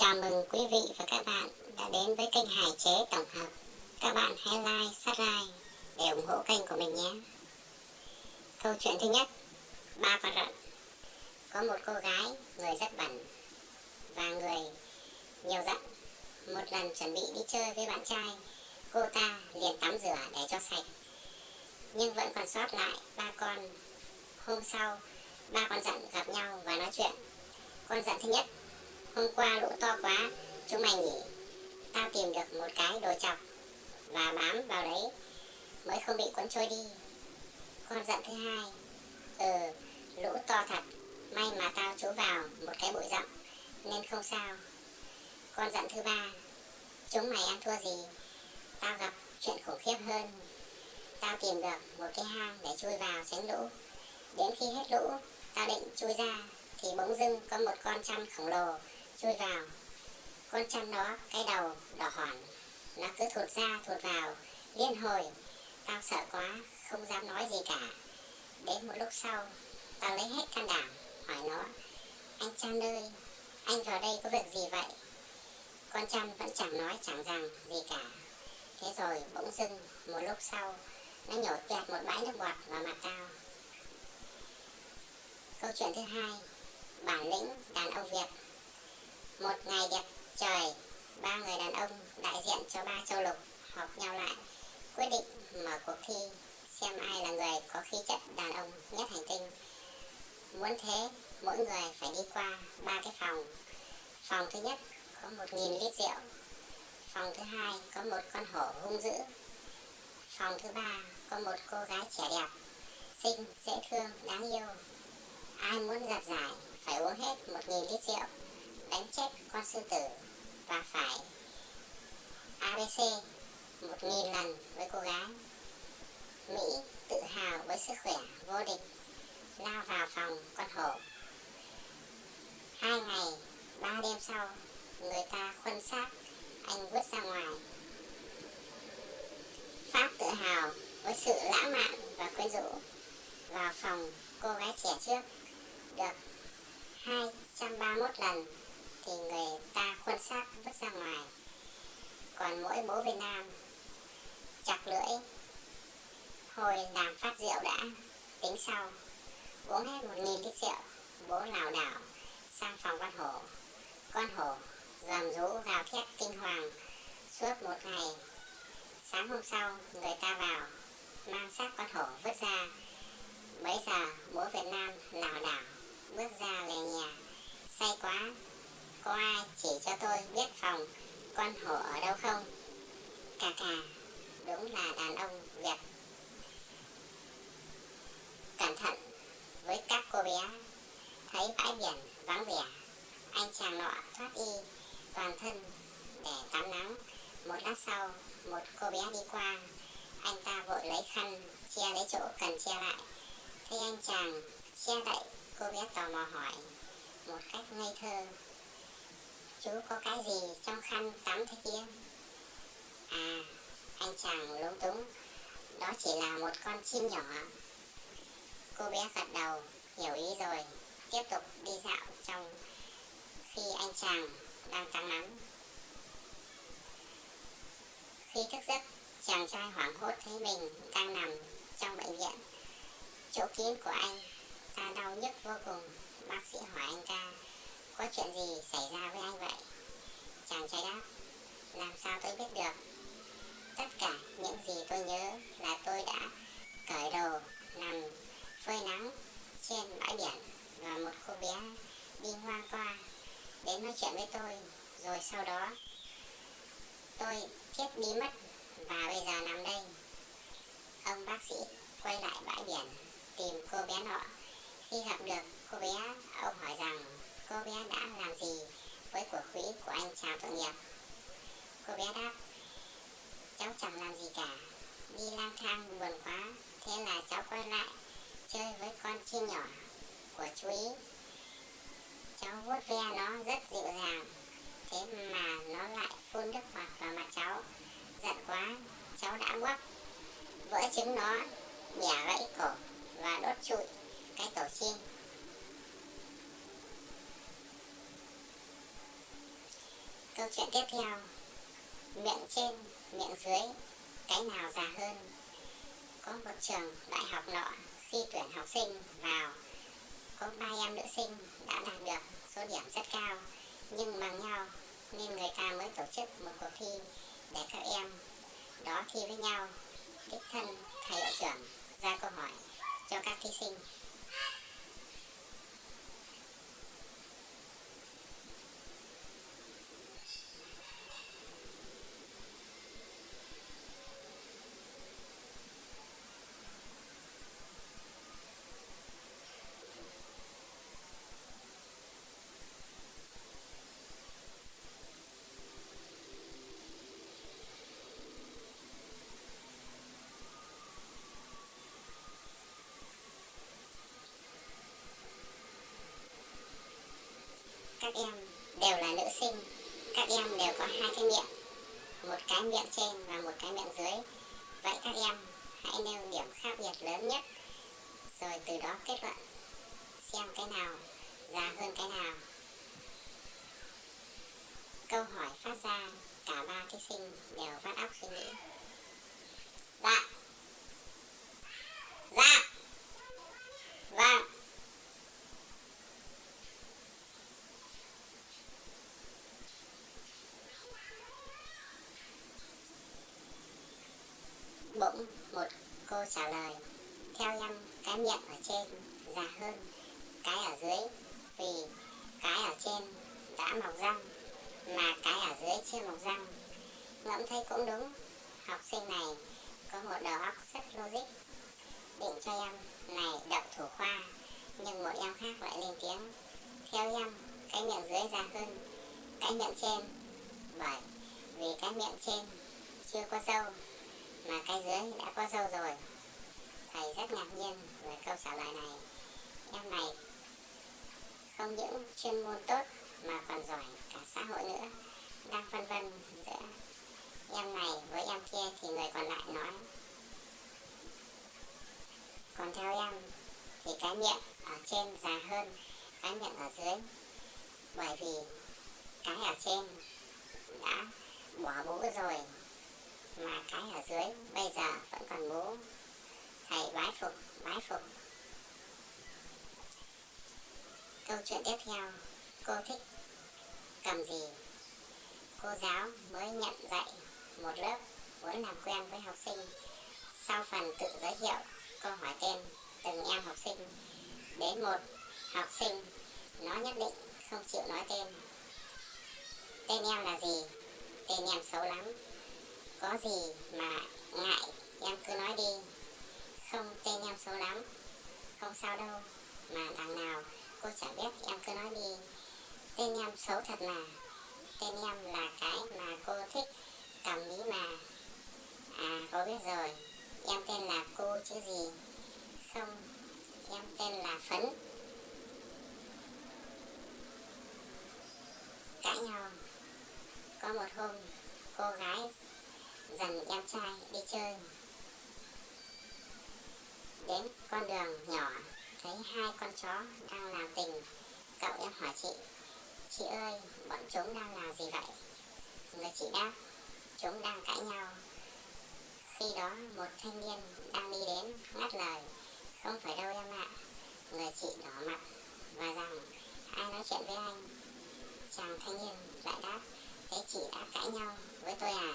Chào mừng quý vị và các bạn đã đến với kênh Hải Chế Tổng hợp. Các bạn hãy like, subscribe để ủng hộ kênh của mình nhé. Câu chuyện thứ nhất, ba con rận. Có một cô gái, người rất bẩn và người nhiều giận. Một lần chuẩn bị đi chơi với bạn trai, cô ta liền tắm rửa để cho sạch. Nhưng vẫn còn sót lại ba con. Hôm sau, ba con giận gặp nhau và nói chuyện. Con giận thứ nhất Hôm qua lũ to quá, chúng mày nghỉ. Tao tìm được một cái đồ chọc và bám vào đấy mới không bị cuốn trôi đi. Con giận thứ hai, ừ, lũ to thật, may mà tao trú vào một cái bụi rậm nên không sao. Con giận thứ ba, chúng mày ăn thua gì? Tao gặp chuyện khủng khiếp hơn. Tao tìm được một cái hang để chui vào tránh lũ. Đến khi hết lũ, tao định chui ra thì bỗng dưng có một con chăn khổng lồ chui vào. Con chăn đó cái đầu đỏ hòn. Nó cứ thụt ra, thụt vào. Liên hồi. Tao sợ quá, không dám nói gì cả. Đến một lúc sau, tao lấy hết can đảm, hỏi nó, anh chăn ơi, anh vào đây có việc gì vậy? Con chăn vẫn chẳng nói, chẳng rằng gì cả. Thế rồi bỗng dưng, một lúc sau, nó nhổ tuyệt một bãi nước bọt vào mặt tao. Câu chuyện thứ hai, bản lĩnh đàn ông việt một ngày đẹp trời, ba người đàn ông đại diện cho ba châu lục họp nhau lại, quyết định mở cuộc thi xem ai là người có khí chất đàn ông nhất hành tinh. Muốn thế, mỗi người phải đi qua ba cái phòng. Phòng thứ nhất có một nghìn lít rượu. Phòng thứ hai có một con hổ hung dữ. Phòng thứ ba có một cô gái trẻ đẹp, xinh, dễ thương, đáng yêu. Ai muốn giặt giải phải uống hết một nghìn lít rượu đánh chết con sư tử và phải ABC một nghìn lần với cô gái. Mỹ tự hào với sức khỏe vô địch, lao vào phòng con hổ. Hai ngày, ba đêm sau, người ta khuân xác, anh vứt ra ngoài. Pháp tự hào với sự lãng mạn và quyến rũ vào phòng cô gái trẻ trước được 231 lần thì người ta khuân xác vứt ra ngoài. Còn mỗi bố Việt Nam chặt lưỡi, hồi làm phát rượu đã, tính sau, uống hết một nghìn lít rượu, bố lảo đảo sang phòng con hổ. Con hổ gầm rú gào thét kinh hoàng, suốt một ngày. Sáng hôm sau, người ta vào, mang xác con hổ vứt ra. Bấy giờ, bố Việt Nam lảo đảo bước ra về nhà say quá có ai chỉ cho tôi biết phòng con hổ ở đâu không? Cà cà, đúng là đàn ông Việt. Cẩn thận với các cô bé, thấy bãi biển vắng vẻ, anh chàng nọ thoát y toàn thân để tắm nắng. Một lát sau, một cô bé đi qua, anh ta vội lấy khăn che lấy chỗ cần che lại. Thấy anh chàng che đậy, cô bé tò mò hỏi một cách ngây thơ chú có cái gì trong khăn tắm thế kia? À anh chàng lúng túng. Đó chỉ là một con chim nhỏ. Cô bé gật đầu, hiểu ý rồi. Tiếp tục đi dạo trong khi anh chàng đang tắm nắng. Khi thức giấc, chàng trai hoảng hốt thấy mình đang nằm trong bệnh viện. Chỗ kín của anh, ta đau nhức vô cùng. Bác sĩ hỏi anh ta có chuyện gì xảy ra với anh vậy? Chàng trai đáp, làm sao tôi biết được? Tất cả những gì tôi nhớ là tôi đã cởi đồ, nằm phơi nắng trên bãi biển và một cô bé đi ngang qua đến nói chuyện với tôi rồi sau đó tôi chết bí mất và bây giờ nằm đây ông bác sĩ quay lại bãi biển tìm cô bé nọ khi gặp được cô bé ông hỏi rằng cô bé đã làm gì với của quỹ của anh chào tội nghiệp? Cô bé đáp, cháu chẳng làm gì cả. Đi lang thang buồn quá, thế là cháu quay lại chơi với con chim nhỏ của chú ý. Cháu vuốt ve nó rất dịu dàng, thế mà nó lại phun nước bọt vào mặt cháu. Giận quá, cháu đã quắp vỡ trứng nó, bẻ gãy cổ và đốt trụi cái tổ chim. Câu chuyện tiếp theo. Miệng trên, miệng dưới, cái nào già hơn? Có một trường đại học nọ, khi tuyển học sinh vào, có ba em nữ sinh đã đạt được số điểm rất cao, nhưng bằng nhau nên người ta mới tổ chức một cuộc thi để các em đó thi với nhau, đích thân thầy hiệu trưởng ra câu hỏi cho các thí sinh. Các em đều là nữ sinh. Các em đều có hai cái miệng, một cái miệng trên và một cái miệng dưới. Vậy các em hãy nêu điểm khác biệt lớn nhất, rồi từ đó kết luận xem cái nào già hơn cái nào. Câu hỏi phát ra cả ba thí sinh đều vắt óc suy nghĩ. Bỗng một cô trả lời. Theo em, cái miệng ở trên già hơn, cái ở dưới, vì cái ở trên đã mọc răng, mà cái ở dưới chưa mọc răng. Ngẫm thấy cũng đúng, học sinh này có một đầu óc rất logic. Định cho em này đậu thủ khoa, nhưng một em khác lại lên tiếng. Theo em, cái miệng dưới già hơn, cái miệng trên. Bởi vì cái miệng trên chưa có dâu mà cái dưới đã có dâu rồi. Thầy rất ngạc nhiên về câu trả lời này. Em này không những chuyên môn tốt mà còn giỏi cả xã hội nữa. Đang phân vân giữa em này với em kia thì người còn lại nói. Còn theo em thì cái miệng ở trên già hơn cái miệng ở dưới. Bởi vì cái ở trên đã bỏ bú rồi mà cái ở dưới. Bây giờ vẫn còn bố. Thầy bái phục bái phục. Câu chuyện tiếp theo. Cô thích cầm gì? Cô giáo mới nhận dạy một lớp muốn làm quen với học sinh. Sau phần tự giới thiệu cô hỏi tên từng em học sinh. Đến một học sinh, nó nhất định không chịu nói tên. Tên em là gì? Tên em xấu lắm có gì mà ngại, em cứ nói đi. Không tên em xấu lắm. Không sao đâu, mà đằng nào cô chả biết, em cứ nói đi. Tên em xấu thật mà tên em là cái mà cô thích, cầm lý mà. À cô biết rồi, em tên là cô chứ gì? Không, em tên là phấn. Cãi nhau. Có một hôm, cô gái dần em trai đi chơi. Đến con đường nhỏ, thấy hai con chó đang làm tình. Cậu em hỏi chị chị ơi, bọn chúng đang làm gì vậy? Người chị đáp, chúng đang cãi nhau. Khi đó một thanh niên đang đi đến ngắt lời, không phải đâu em ạ. Người chị đỏ mặt và rằng, ai nói chuyện với anh? Chàng thanh niên lại đáp, thế chị đã cãi nhau với tôi à?